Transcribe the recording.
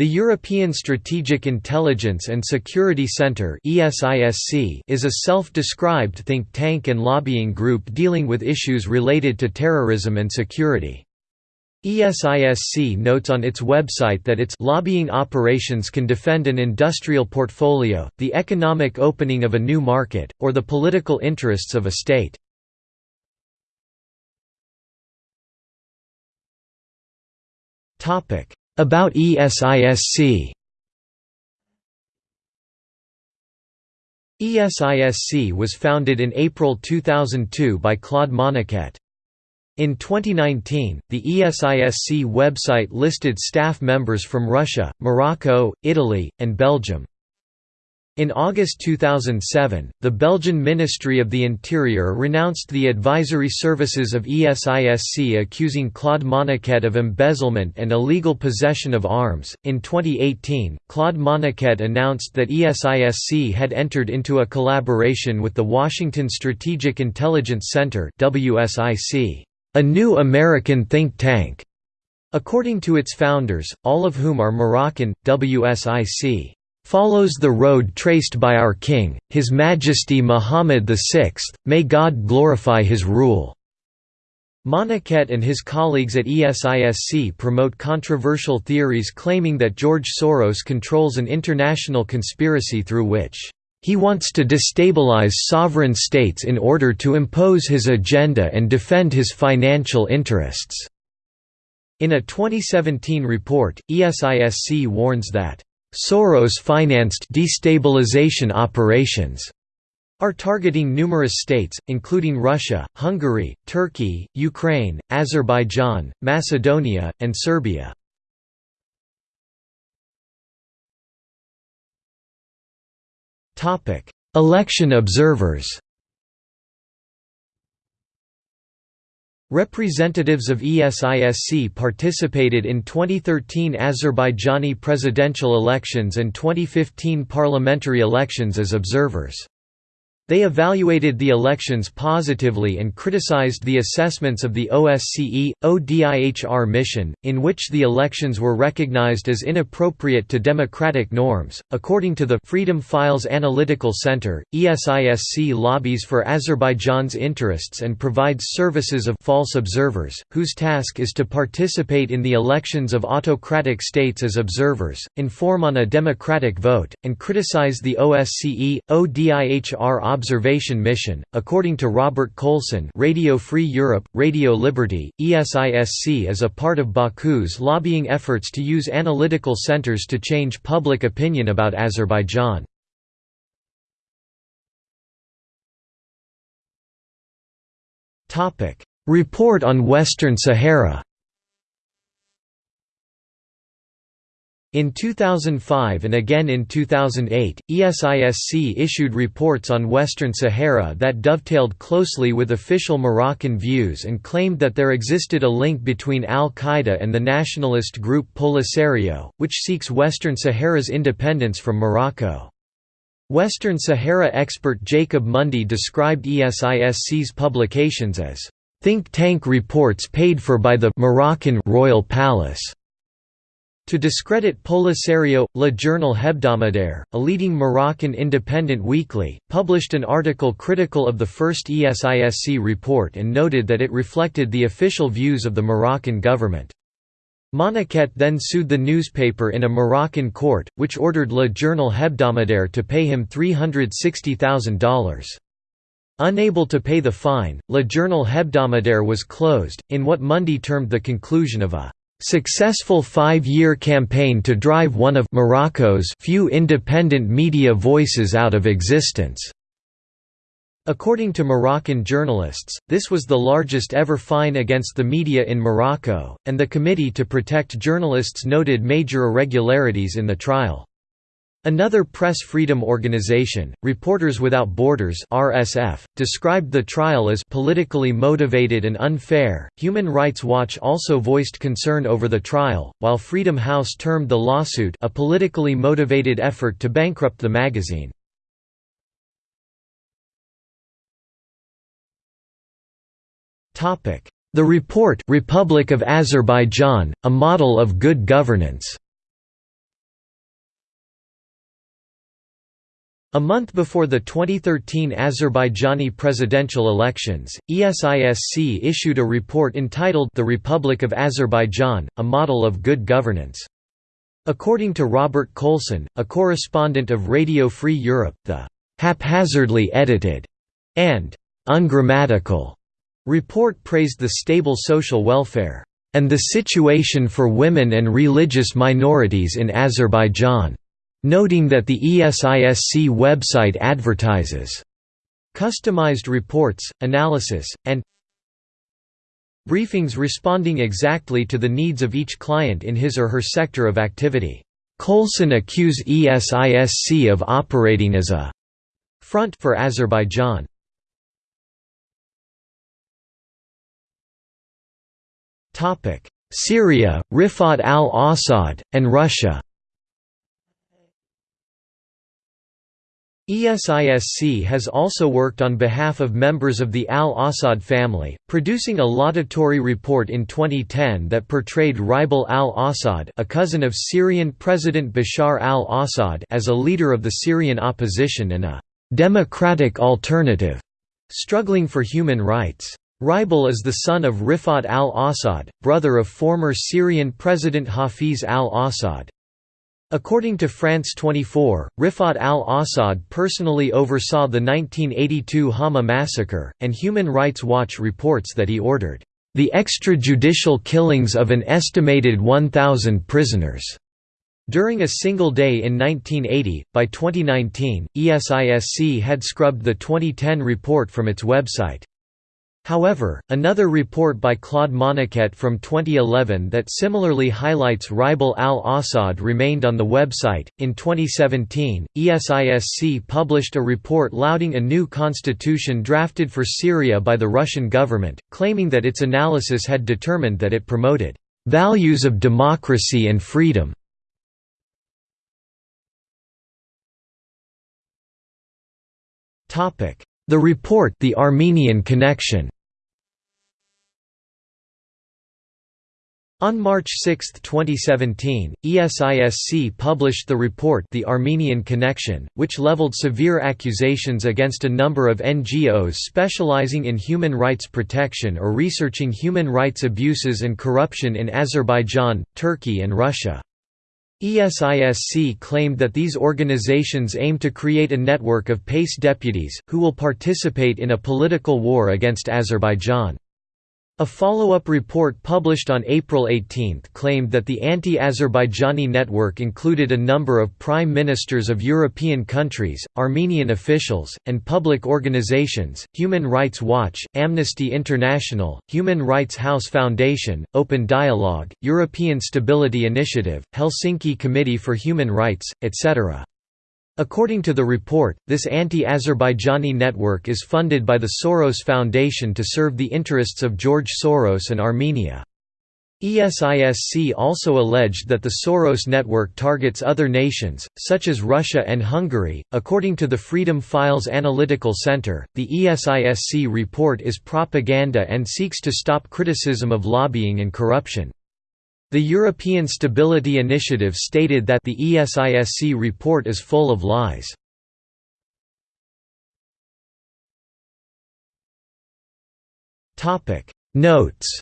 The European Strategic Intelligence and Security Centre is a self-described think tank and lobbying group dealing with issues related to terrorism and security. ESISC notes on its website that its lobbying operations can defend an industrial portfolio, the economic opening of a new market, or the political interests of a state. About ESISC ESISC was founded in April 2002 by Claude Moniquet. In 2019, the ESISC website listed staff members from Russia, Morocco, Italy, and Belgium. In August 2007, the Belgian Ministry of the Interior renounced the advisory services of ESISC accusing Claude Moniquet of embezzlement and illegal possession of arms. In 2018, Claude Moniquet announced that ESISC had entered into a collaboration with the Washington Strategic Intelligence Center (WSIC), a new American think tank. According to its founders, all of whom are Moroccan, WSIC follows the road traced by our King, His Majesty Muhammad VI, may God glorify his rule." Moniquet and his colleagues at ESISC promote controversial theories claiming that George Soros controls an international conspiracy through which he wants to destabilize sovereign states in order to impose his agenda and defend his financial interests." In a 2017 report, ESISC warns that Soros-financed destabilization operations are targeting numerous states, including Russia, Hungary, Turkey, Ukraine, Azerbaijan, Macedonia, and Serbia. Election observers Representatives of ESISC participated in 2013 Azerbaijani presidential elections and 2015 parliamentary elections as observers. They evaluated the elections positively and criticized the assessments of the OSCE, ODIHR mission, in which the elections were recognized as inappropriate to democratic norms. According to the Freedom Files Analytical Center, ESISC lobbies for Azerbaijan's interests and provides services of false observers, whose task is to participate in the elections of autocratic states as observers, inform on a democratic vote, and criticize the OSCE, ODIHR observation mission. According to Robert Coalson, Radio Free Europe, Radio Liberty, ESISC is a part of Baku's lobbying efforts to use analytical centers to change public opinion about Azerbaijan. Report on Western Sahara. In 2005 and again in 2008, ESISC issued reports on Western Sahara that dovetailed closely with official Moroccan views and claimed that there existed a link between al-Qaeda and the nationalist group Polisario, which seeks Western Sahara's independence from Morocco. Western Sahara expert Jacob Mundy described ESISC's publications as think tank reports paid for by the Moroccan royal palace. To discredit Polisario, Le Journal Hebdomadaire, a leading Moroccan independent weekly, published an article critical of the first ESISC report and noted that it reflected the official views of the Moroccan government. Moniquet then sued the newspaper in a Moroccan court, which ordered Le Journal Hebdomadaire to pay him $360,000. Unable to pay the fine, Le Journal Hebdomadaire was closed, in what Mundy termed the conclusion of a successful five-year campaign to drive one of Morocco's few independent media voices out of existence. According to Moroccan journalists, this was the largest ever fine against the media in Morocco, and the Committee to Protect Journalists noted major irregularities in the trial. Another press freedom organization, Reporters Without Borders (RSF), described the trial as politically motivated and unfair. Human Rights Watch also voiced concern over the trial, while Freedom House termed the lawsuit a politically motivated effort to bankrupt the magazine. Topic: The report Republic of Azerbaijan: A Model of Good Governance. A month before the 2013 Azerbaijani presidential elections, ESISC issued a report entitled The Republic of Azerbaijan, a Model of Good Governance. According to Robert Coalson, a correspondent of Radio Free Europe, the haphazardly edited and ungrammatical report praised the stable social welfare and the situation for women and religious minorities in Azerbaijan noting that the ESISC website advertises customized reports, analysis, and briefings responding exactly to the needs of each client in his or her sector of activity. Coalson accused ESISC of operating as a front for Azerbaijan. Syria, Rifat al-Assad, and Russia ESISC has also worked on behalf of members of the al-Assad family, producing a laudatory report in 2010 that portrayed Ribal al-Assad a cousin of Syrian President Bashar al-Assad as a leader of the Syrian opposition and a «democratic alternative» struggling for human rights. Ribal is the son of Rifat al-Assad, brother of former Syrian President Hafiz al-Assad. According to France 24, Rifat al-Assad personally oversaw the 1982 Hama massacre, and Human Rights Watch reports that he ordered, "...the extrajudicial killings of an estimated 1,000 prisoners." During a single day in 1980, by 2019, ESISC had scrubbed the 2010 report from its website. However, another report by Claude Moniquet from 2011 that similarly highlights Ribal al-Assad remained on the website. In 2017, ESISC published a report lauding a new constitution drafted for Syria by the Russian government, claiming that its analysis had determined that it promoted values of democracy and freedom. The report The Armenian Connection On March 6, 2017, ESISC published the report The Armenian Connection, which leveled severe accusations against a number of NGOs specializing in human rights protection or researching human rights abuses and corruption in Azerbaijan, Turkey and Russia. ESISC claimed that these organizations aim to create a network of PACE deputies, who will participate in a political war against Azerbaijan. A follow-up report published on April 18 claimed that the anti-Azerbaijani network included a number of prime ministers of European countries, Armenian officials, and public organizations, Human Rights Watch, Amnesty International, Human Rights House Foundation, Open Dialogue, European Stability Initiative, Helsinki Committee for Human Rights, etc. According to the report, this anti-Azerbaijani network is funded by the Soros Foundation to serve the interests of George Soros and Armenia. ESISC also alleged that the Soros network targets other nations, such as Russia and Hungary. According to the Freedom Files Analytical Center, the ESISC report is propaganda and seeks to stop criticism of lobbying and corruption. The European Stability Initiative stated that the ESISC report is full of lies. Notes